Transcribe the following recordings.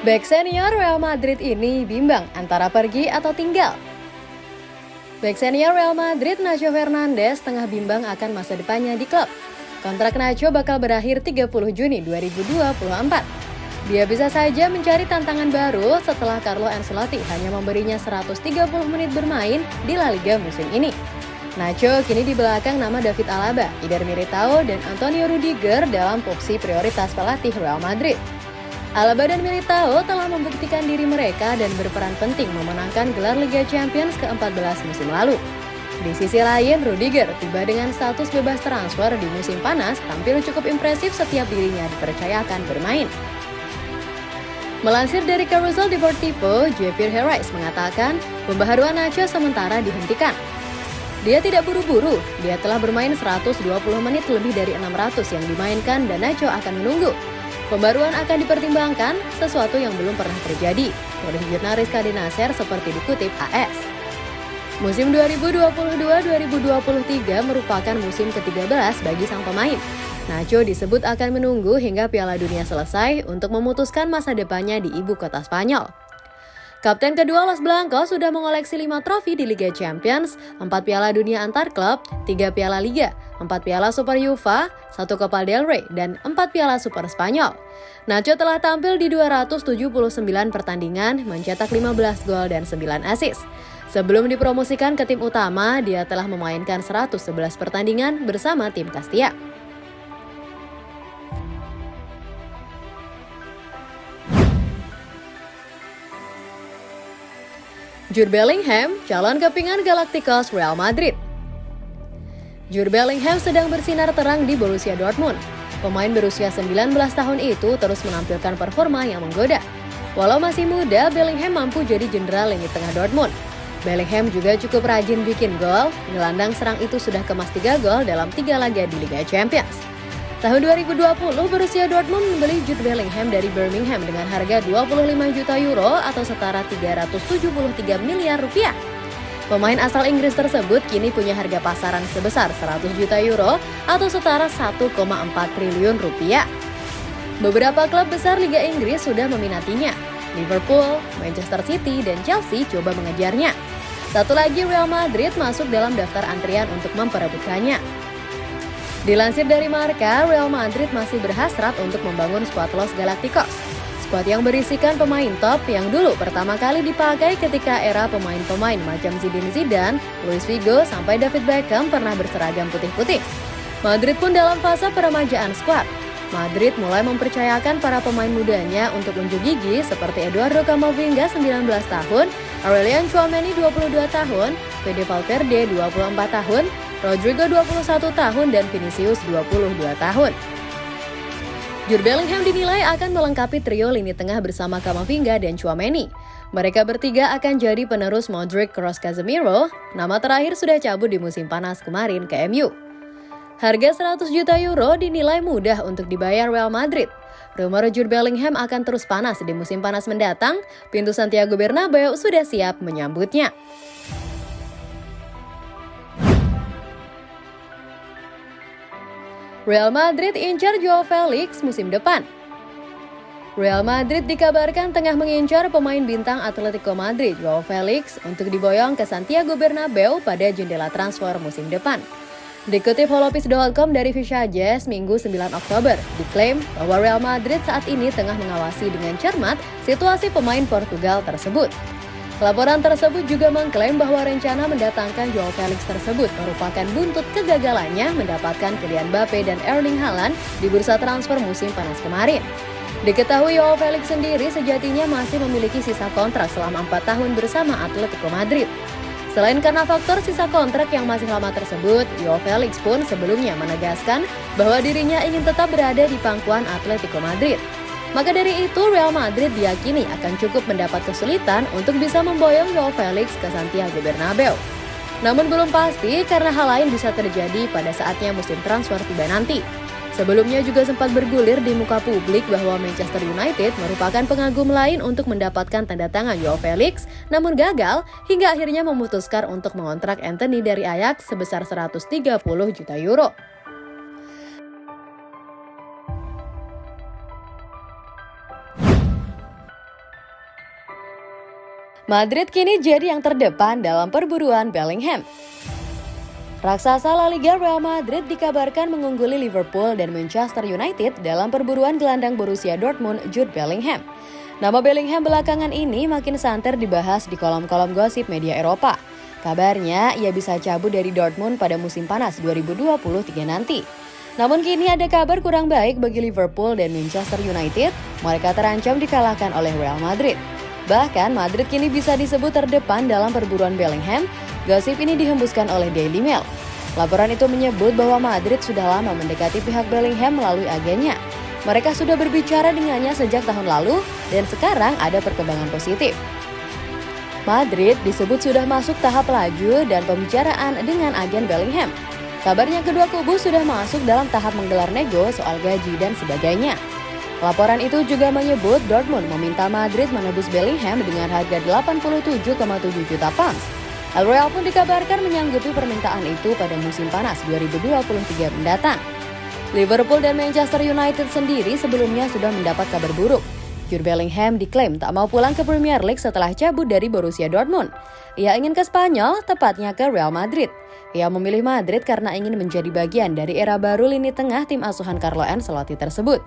Back senior Real Madrid ini bimbang antara pergi atau tinggal. Back senior Real Madrid Nacho Fernandes tengah bimbang akan masa depannya di klub. Kontrak Nacho bakal berakhir 30 Juni 2024. Dia bisa saja mencari tantangan baru setelah Carlo Ancelotti hanya memberinya 130 menit bermain di La Liga musim ini. Nacho kini di belakang nama David Alaba, Eder Militao, dan Antonio Rudiger dalam opsi prioritas pelatih Real Madrid. Alaba dan Militao telah membuktikan diri mereka dan berperan penting memenangkan gelar Liga Champions ke-14 musim lalu. Di sisi lain, Rudiger tiba dengan status bebas transfer di musim panas tampil cukup impresif setiap dirinya dipercayakan bermain. Melansir dari Carousel Deportivo, Javier Herrera mengatakan pembaharuan Nacho sementara dihentikan. Dia tidak buru-buru, dia telah bermain 120 menit lebih dari 600 yang dimainkan dan Nacho akan menunggu. Pembaruan akan dipertimbangkan, sesuatu yang belum pernah terjadi, oleh jurnalis Kadi Nasser seperti dikutip AS. Musim 2022-2023 merupakan musim ke-13 bagi sang pemain. Nacho disebut akan menunggu hingga Piala Dunia selesai untuk memutuskan masa depannya di ibu kota Spanyol. Kapten kedua Los Blancos sudah mengoleksi 5 trofi di Liga Champions, 4 Piala Dunia antar klub, 3 Piala Liga, 4 Piala Super UEFA, 1 Copa del Rey, dan 4 Piala Super Spanyol. Nacho telah tampil di 279 pertandingan, mencetak 15 gol dan 9 assist. Sebelum dipromosikan ke tim utama, dia telah memainkan 111 pertandingan bersama tim Castilla. Jude Bellingham, calon kepingan Galacticos Real Madrid. Jude Bellingham sedang bersinar terang di Borussia Dortmund. Pemain berusia 19 tahun itu terus menampilkan performa yang menggoda. Walau masih muda, Bellingham mampu jadi jenderal lini tengah Dortmund. Bellingham juga cukup rajin bikin gol, gelandang serang itu sudah kemas 3 gol dalam 3 laga di Liga Champions. Tahun 2020, Borussia Dortmund membeli Jude Bellingham dari Birmingham dengan harga 25 juta euro atau setara 373 miliar rupiah. Pemain asal Inggris tersebut kini punya harga pasaran sebesar 100 juta euro atau setara 1,4 triliun rupiah. Beberapa klub besar Liga Inggris sudah meminatinya. Liverpool, Manchester City, dan Chelsea coba mengejarnya. Satu lagi Real Madrid masuk dalam daftar antrian untuk memperebutkannya. Dilansir dari Marka, Real Madrid masih berhasrat untuk membangun skuad Los Galacticos. Skuad yang berisikan pemain top yang dulu pertama kali dipakai ketika era pemain-pemain macam Zidane Zidane, Luis Figo, sampai David Beckham pernah berseragam putih-putih. Madrid pun dalam fase peremajaan skuad. Madrid mulai mempercayakan para pemain mudanya untuk unjuk gigi seperti Eduardo Camavinga 19 tahun, Aurelian Chouameni 22 tahun, Fede Valverde 24 tahun, Rodrigo 21 tahun dan Vinicius 22 tahun. Jude Bellingham dinilai akan melengkapi trio lini tengah bersama Kamavinga dan Chouameni. Mereka bertiga akan jadi penerus Modric Kroos Casemiro, nama terakhir sudah cabut di musim panas kemarin ke MU. Harga 100 juta euro dinilai mudah untuk dibayar Real Madrid. Rumor Jude Bellingham akan terus panas di musim panas mendatang, pintu Santiago Bernabeu sudah siap menyambutnya. Real Madrid incar Joao Felix musim depan. Real Madrid dikabarkan tengah mengincar pemain bintang Atletico Madrid Joao Felix untuk diboyong ke Santiago Bernabeu pada jendela transfer musim depan. Dikutip holopis.com dari Jazz Minggu 9 Oktober, diklaim bahwa Real Madrid saat ini tengah mengawasi dengan cermat situasi pemain Portugal tersebut. Laporan tersebut juga mengklaim bahwa rencana mendatangkan Joao Felix tersebut merupakan buntut kegagalannya mendapatkan Kylian Mbappe dan Erling Haaland di bursa transfer musim panas kemarin. Diketahui Joao Felix sendiri sejatinya masih memiliki sisa kontrak selama 4 tahun bersama Atletico Madrid. Selain karena faktor sisa kontrak yang masih lama tersebut, Joao Felix pun sebelumnya menegaskan bahwa dirinya ingin tetap berada di pangkuan Atletico Madrid. Maka dari itu, Real Madrid diyakini akan cukup mendapat kesulitan untuk bisa memboyong Joao Felix ke Santiago Bernabeu. Namun belum pasti karena hal lain bisa terjadi pada saatnya musim transfer tiba nanti. Sebelumnya juga sempat bergulir di muka publik bahwa Manchester United merupakan pengagum lain untuk mendapatkan tanda tangan Joao Felix, namun gagal hingga akhirnya memutuskan untuk mengontrak Anthony dari Ajax sebesar 130 juta euro. Madrid kini jadi yang terdepan dalam perburuan Bellingham. Raksasa La Liga Real Madrid dikabarkan mengungguli Liverpool dan Manchester United dalam perburuan gelandang Borussia Dortmund Jude Bellingham. Nama Bellingham belakangan ini makin santer dibahas di kolom-kolom gosip media Eropa. Kabarnya ia bisa cabut dari Dortmund pada musim panas 2023 nanti. Namun kini ada kabar kurang baik bagi Liverpool dan Manchester United. Mereka terancam dikalahkan oleh Real Madrid. Bahkan Madrid kini bisa disebut terdepan dalam perburuan Bellingham. Gosip ini dihembuskan oleh Daily Mail. Laporan itu menyebut bahwa Madrid sudah lama mendekati pihak Bellingham melalui agennya. Mereka sudah berbicara dengannya sejak tahun lalu dan sekarang ada perkembangan positif. Madrid disebut sudah masuk tahap laju dan pembicaraan dengan agen Bellingham. Kabarnya kedua kubu sudah masuk dalam tahap menggelar nego soal gaji dan sebagainya. Laporan itu juga menyebut Dortmund meminta Madrid menebus Bellingham dengan harga 87,7 juta pounds. El Real pun dikabarkan menyanggupi permintaan itu pada musim panas 2023 mendatang. Liverpool dan Manchester United sendiri sebelumnya sudah mendapat kabar buruk. Jude Bellingham diklaim tak mau pulang ke Premier League setelah cabut dari Borussia Dortmund. Ia ingin ke Spanyol, tepatnya ke Real Madrid. Ia memilih Madrid karena ingin menjadi bagian dari era baru lini tengah tim asuhan Carlo Ancelotti tersebut.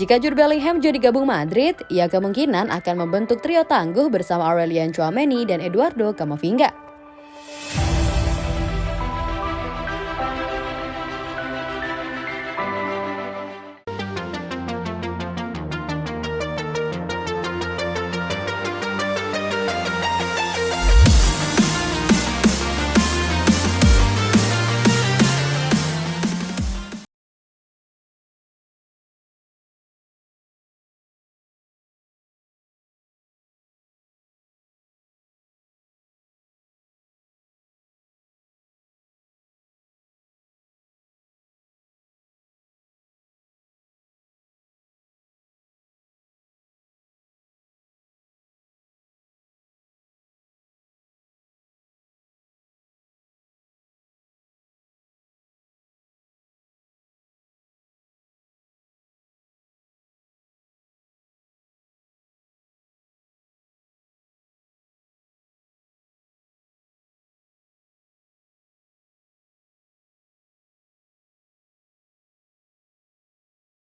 Jika Jude Bellingham jadi gabung Madrid, ia kemungkinan akan membentuk trio tangguh bersama Aurelian Chouameni dan Eduardo Camavinga.